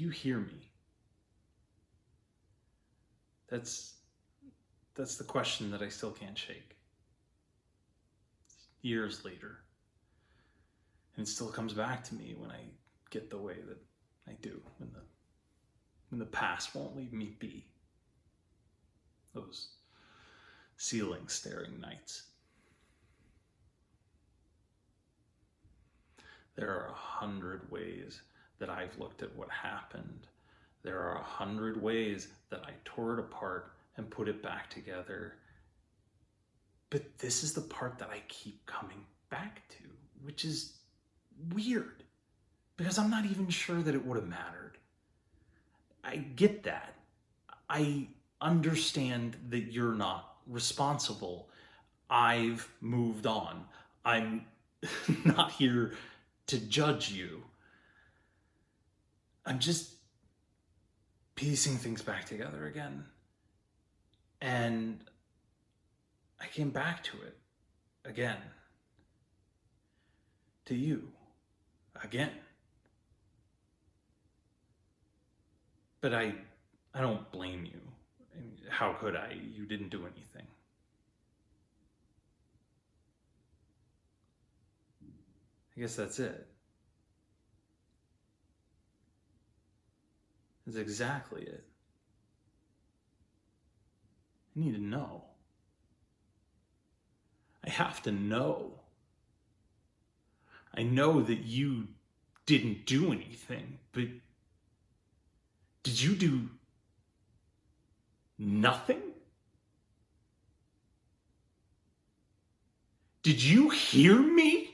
you hear me? That's that's the question that I still can't shake. Years later. And it still comes back to me when I get the way that I do, when the when the past won't leave me be. Those ceiling staring nights. There are a hundred ways that I've looked at what happened. There are a hundred ways that I tore it apart and put it back together. But this is the part that I keep coming back to, which is weird because I'm not even sure that it would have mattered. I get that. I understand that you're not responsible. I've moved on. I'm not here to judge you. I'm just piecing things back together again. And I came back to it again. To you again. But I I don't blame you. How could I? You didn't do anything. I guess that's it. That's exactly it. I need to know. I have to know. I know that you didn't do anything, but did you do nothing? Did you hear me?